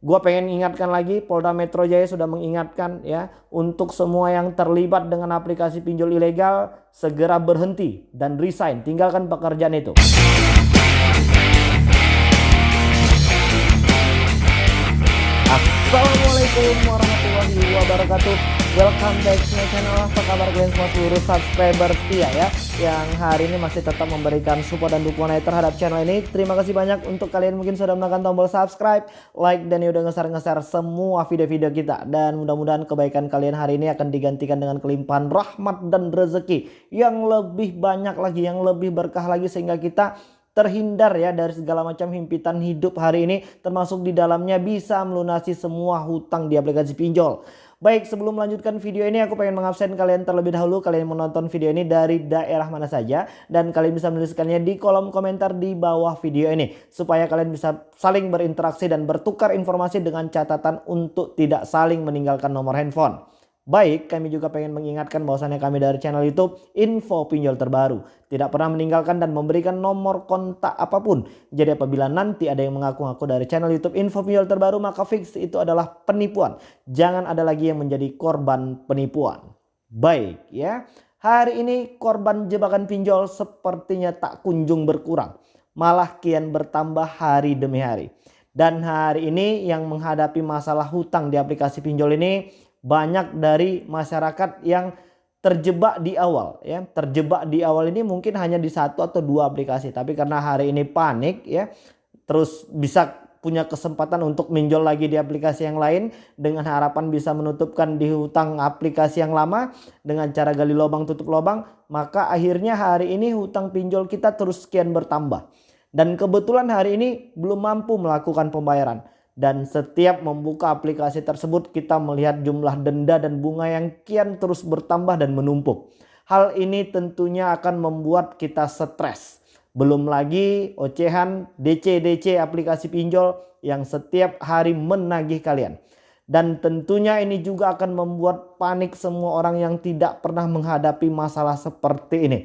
Gua pengen ingatkan lagi Polda Metro Jaya sudah mengingatkan ya untuk semua yang terlibat dengan aplikasi pinjol ilegal segera berhenti dan resign, tinggalkan pekerjaan itu. Assalamualaikum warahmatullahi wabarakatuh Welcome back to my channel. Apa kabar kalian semua seluruh subscriber setia ya Yang hari ini masih tetap memberikan support dan dukungan terhadap channel ini. Terima kasih banyak untuk kalian mungkin sudah menekan tombol subscribe Like dan udah ngeser-ngeser semua video-video kita. Dan mudah-mudahan kebaikan kalian hari ini akan digantikan dengan kelimpahan rahmat dan rezeki Yang lebih banyak lagi, yang lebih berkah lagi Sehingga kita terhindar ya dari segala macam himpitan hidup hari ini. Termasuk di dalamnya bisa melunasi semua hutang di aplikasi pinjol. Baik sebelum melanjutkan video ini aku pengen mengabsen kalian terlebih dahulu. Kalian menonton video ini dari daerah mana saja. Dan kalian bisa menuliskannya di kolom komentar di bawah video ini. Supaya kalian bisa saling berinteraksi dan bertukar informasi dengan catatan untuk tidak saling meninggalkan nomor handphone. Baik, kami juga pengen mengingatkan bahwasannya kami dari channel YouTube info pinjol terbaru. Tidak pernah meninggalkan dan memberikan nomor kontak apa pun. Jadi apabila nanti ada yang mengaku-ngaku dari channel YouTube info pinjol terbaru maka fix itu adalah penipuan. Jangan ada lagi yang menjadi korban penipuan. Baik ya. Hari ini korban jebakan pinjol sepertinya tak kunjung berkurang. Malah kian bertambah hari demi hari. Dan hari ini yang menghadapi masalah hutang di aplikasi pinjol ini banyak dari masyarakat yang terjebak di awal ya. Terjebak di awal ini mungkin hanya di satu atau dua aplikasi tapi karena hari ini panik ya terus bisa punya kesempatan untuk minjol lagi di aplikasi yang lain dengan harapan bisa menutupkan di hutang aplikasi yang lama dengan cara gali lubang tutup lubang maka akhirnya hari ini hutang pinjol kita terus sekian bertambah. Dan kebetulan hari ini belum mampu melakukan pembayaran dan setiap membuka aplikasi tersebut kita melihat jumlah denda dan bunga yang kian terus bertambah dan menumpuk. Hal ini tentunya akan membuat kita stres. Belum lagi ocehan DC-DC aplikasi pinjol yang setiap hari menagih kalian. Dan tentunya ini juga akan membuat panik semua orang yang tidak pernah menghadapi masalah seperti ini.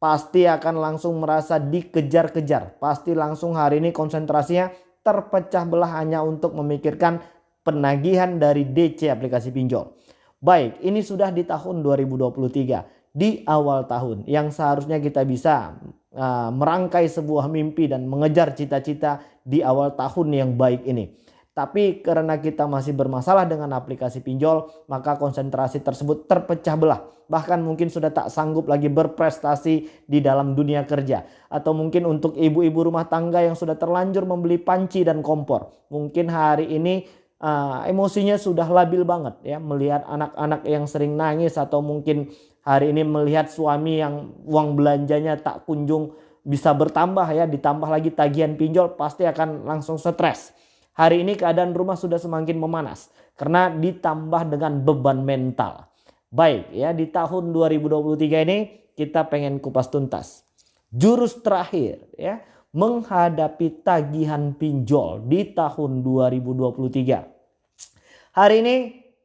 Pasti akan langsung merasa dikejar-kejar. Pasti langsung hari ini konsentrasinya terpecah belah hanya untuk memikirkan penagihan dari DC aplikasi pinjol. Baik, ini sudah di tahun 2023, di awal tahun yang seharusnya kita bisa uh, merangkai sebuah mimpi dan mengejar cita-cita di awal tahun yang baik ini. Tapi karena kita masih bermasalah dengan aplikasi pinjol, maka konsentrasi tersebut terpecah belah. Bahkan mungkin sudah tak sanggup lagi berprestasi di dalam dunia kerja. Atau mungkin untuk ibu-ibu rumah tangga yang sudah terlanjur membeli panci dan kompor. Mungkin hari ini uh, emosinya sudah labil banget ya. Melihat anak-anak yang sering nangis atau mungkin hari ini melihat suami yang uang belanjanya tak kunjung bisa bertambah ya. Ditambah lagi tagihan pinjol pasti akan langsung stres. Hari ini keadaan rumah sudah semakin memanas karena ditambah dengan beban mental. Baik ya di tahun 2023 ini kita pengen kupas tuntas. Jurus terakhir ya menghadapi tagihan pinjol di tahun 2023. Hari ini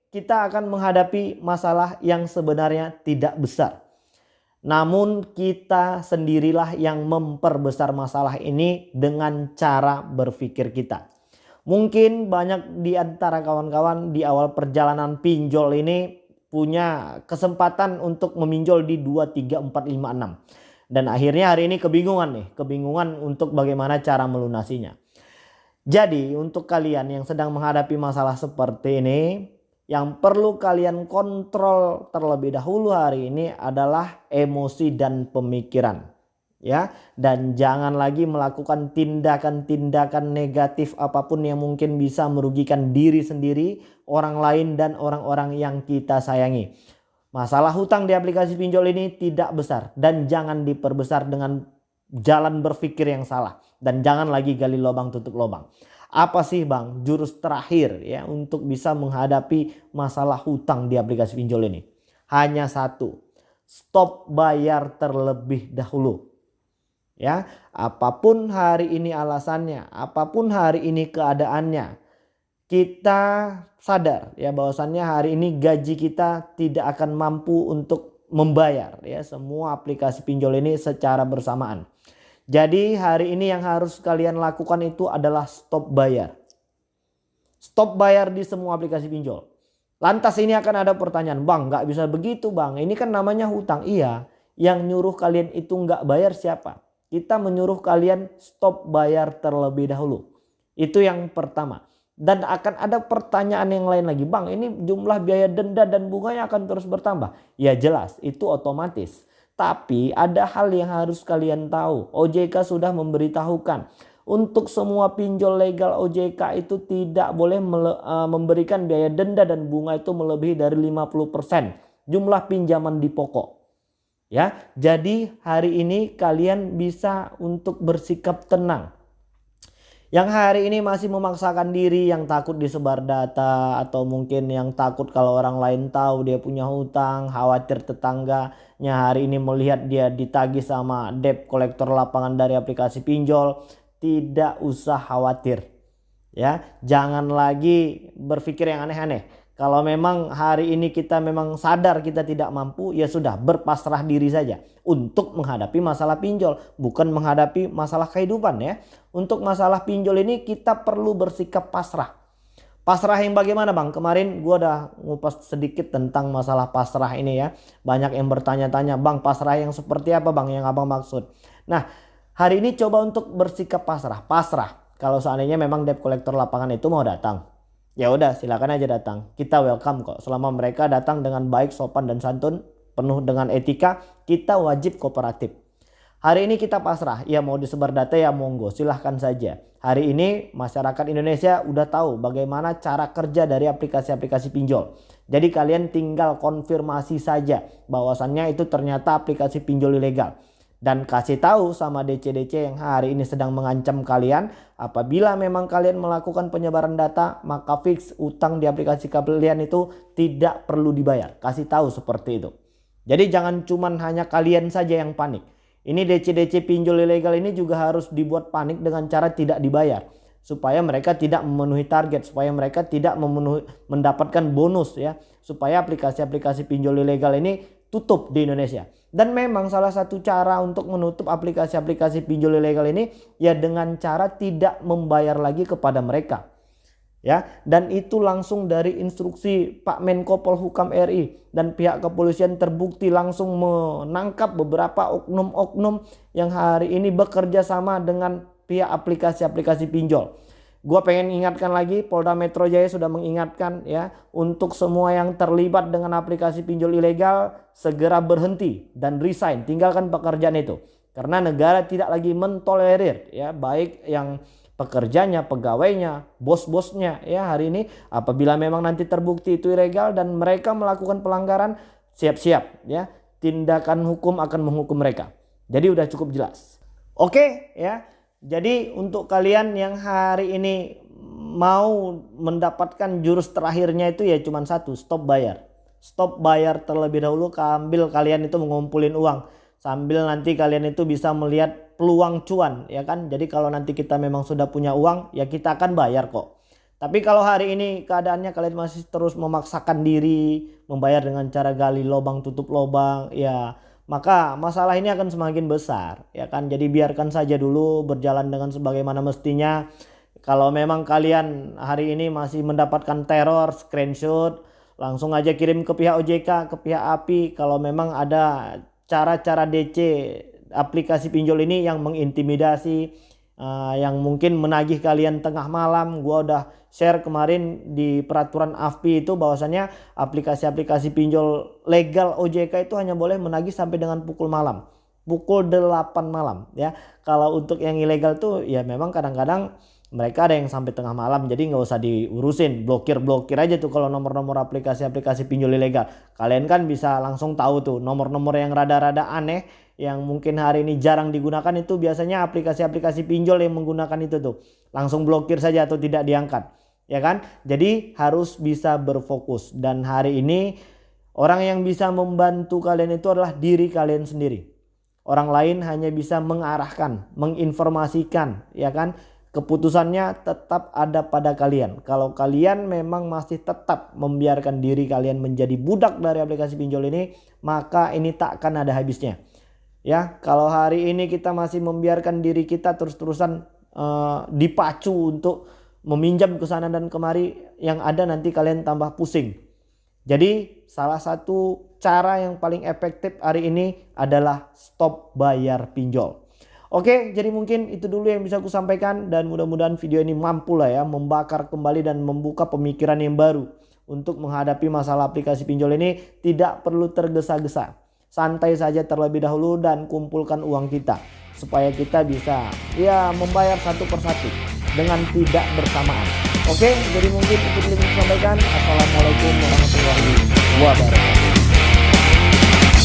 kita akan menghadapi masalah yang sebenarnya tidak besar. Namun kita sendirilah yang memperbesar masalah ini dengan cara berpikir kita. Mungkin banyak di antara kawan-kawan di awal perjalanan pinjol ini punya kesempatan untuk meminjol di 2, 3, 4, 5, 6. Dan akhirnya hari ini kebingungan nih. Kebingungan untuk bagaimana cara melunasinya. Jadi untuk kalian yang sedang menghadapi masalah seperti ini. Yang perlu kalian kontrol terlebih dahulu hari ini adalah emosi dan pemikiran ya dan jangan lagi melakukan tindakan-tindakan negatif apa pun yang mungkin bisa merugikan diri sendiri, orang lain dan orang-orang yang kita sayangi. Masalah hutang di aplikasi pinjol ini tidak besar dan jangan diperbesar dengan jalan berpikir yang salah dan jangan lagi gali lubang tutup lubang. Apa sih Bang jurus terakhir ya untuk bisa menghadapi masalah hutang di aplikasi pinjol ini? Hanya satu, stop bayar terlebih dahulu ya apa pun hari ini alasannya apa pun hari ini keadaannya kita sadar ya bahwasannya hari ini gaji kita tidak akan mampu untuk membayar ya semua aplikasi pinjol ini secara bersamaan jadi hari ini yang harus kalian lakukan itu adalah stop bayar Stop bayar di semua aplikasi pinjol. Lantas ini akan ada pertanyaan, bang nggak bisa begitu bang, ini kan namanya hutang. Iya, yang nyuruh kalian itu nggak bayar siapa? Kita menyuruh kalian stop bayar terlebih dahulu. Itu yang pertama. Dan akan ada pertanyaan yang lain lagi, bang ini jumlah biaya denda dan bunganya akan terus bertambah. Ya jelas, itu otomatis. Tapi ada hal yang harus kalian tahu. OJK sudah memberitahukan untuk semua pinjol legal OJK itu tidak boleh uh, memberikan biaya denda dan bunga itu melebihi dari 50% jumlah pinjaman di pokok. Ya, jadi hari ini kalian bisa untuk bersikap tenang. Yang hari ini masih memaksakan diri yang takut disebar data atau mungkin yang takut kalau orang lain tahu dia punya hutang, khawatir tetangganya hari ini melihat dia ditagih sama debt kolektor lapangan dari aplikasi pinjol tidak usah khawatir. Ya, jangan lagi berpikir yang aneh-aneh. Kalau memang hari ini kita memang sadar kita tidak mampu, ya sudah berpasrah diri saja untuk menghadapi masalah pinjol, bukan menghadapi masalah kehidupan ya. Untuk masalah pinjol ini kita perlu bersikap pasrah. Pasrah yang bagaimana bang? Kemarin gue udah ngupas sedikit tentang masalah pasrah ini ya. Banyak yang bertanya-tanya, bang pasrah yang seperti apa bang yang abang maksud? Nah Hari ini coba untuk bersikap pasrah. Pasrah. Kalau seandainya memang debt collector lapangan itu mau datang. Ya udah silakan aja datang. Kita welcome kok. Selama mereka datang dengan baik, sopan dan santun, penuh dengan etika, kita wajib kooperatif. Hari ini kita pasrah. Ya mau disebar data ya monggo, silahkan saja. Hari ini masyarakat Indonesia udah tahu bagaimana cara kerja dari aplikasi-aplikasi pinjol. Jadi kalian tinggal konfirmasi saja bahwasannya itu ternyata aplikasi pinjol ilegal dan kasih tahu sama DC-DC yang hari ini sedang mengancam kalian. Apabila memang kalian melakukan penyebaran data maka fix utang di aplikasi kalian itu tidak perlu dibayar. Kasih tahu seperti itu. Jadi jangan cuman hanya kalian saja yang panik. Ini DC-DC pinjol ilegal ini juga harus dibuat panik dengan cara tidak dibayar. Supaya mereka tidak memenuhi target supaya mereka tidak memenuhi mendapatkan bonus ya. Supaya aplikasi-aplikasi pinjol ilegal ini tutup di Indonesia dan memang salah satu cara untuk menutup aplikasi-aplikasi pinjol ilegal ini ya dengan cara tidak membayar lagi kepada mereka. Ya, dan itu langsung dari instruksi Pak Menko Polhukam RI dan pihak kepolisian terbukti langsung menangkap beberapa oknum-oknum yang hari ini bekerja sama dengan pihak aplikasi-aplikasi pinjol. Gua pengen ingatkan lagi Polda Metro Jaya sudah mengingatkan ya untuk semua yang terlibat dengan aplikasi pinjol ilegal segera berhenti dan resign, tinggalkan pekerjaan itu. Karena negara tidak lagi mentolerir ya baik yang pekerjanya, pegawainya, bos-bosnya ya hari ini apabila memang nanti terbukti itu ilegal dan mereka melakukan pelanggaran siap-siap ya tindakan hukum akan menghukum mereka. Jadi udah cukup jelas. Oke ya. Jadi untuk kalian yang hari ini mau mendapatkan jurus terakhirnya itu ya cuma satu, stop bayar. Stop bayar terlebih dahulu ambil kalian itu mengumpulin uang sambil nanti kalian itu bisa melihat peluang cuan ya kan. Jadi kalau nanti kita memang sudah punya uang ya kita akan bayar kok. Tapi kalau hari ini keadaannya kalian masih terus memaksakan diri membayar dengan cara gali lubang tutup lubang ya maka masalah ini akan semakin besar ya kan? Jadi biarkan saja dulu berjalan dengan sebagaimana mestinya. Kalau memang kalian hari ini masih mendapatkan teror screenshot langsung aja kirim ke pihak OJK ke pihak API kalau memang ada cara-cara DC aplikasi pinjol ini yang mengintimidasi uh, yang mungkin menagih kalian tengah malam gua udah share kemarin di peraturan AFPI itu bahwasannya aplikasi-aplikasi pinjol legal OJK itu hanya boleh menagih sampai dengan pukul malam. Pukul 8 malam ya. Kalau untuk yang ilegal tuh ya memang kadang-kadang mereka ada yang sampai tengah malam jadi nggak usah diurusin blokir blokir aja tuh kalau nomor-nomor aplikasi-aplikasi pinjol ilegal kalian kan bisa langsung tahu tuh nomor-nomor yang rada-rada aneh yang mungkin hari ini jarang digunakan itu biasanya aplikasi-aplikasi pinjol yang menggunakan itu tuh. Langsung blokir saja atau tidak diangkat. Ya kan? Jadi harus bisa berfokus dan hari ini orang yang bisa membantu kalian itu adalah diri kalian sendiri. Orang lain hanya bisa mengarahkan, menginformasikan, ya kan? Keputusannya tetap ada pada kalian. Kalau kalian memang masih tetap membiarkan diri kalian menjadi budak dari aplikasi pinjol ini, maka ini tak akan ada habisnya. Ya, kalau hari ini kita masih membiarkan diri kita terus-terusan uh, dipacu untuk meminjam ke sana dan kemari yang ada nanti kalian tambah pusing. Jadi salah satu cara yang paling efektif hari ini adalah stop bayar pinjol. Oke, jadi mungkin itu dulu yang bisa aku sampaikan dan mudah-mudahan video ini mampu lah ya membakar kembali dan membuka pemikiran yang baru untuk menghadapi masalah aplikasi pinjol ini tidak perlu tergesa-gesa. Santai saja terlebih dahulu dan kumpulkan uang kita supaya kita bisa ya membayar satu persatu dengan tidak bersamaan. Oke, jadi mungkin itu yang saya sampaikan. Assalamualaikum warahmatullahi wabarakatuh.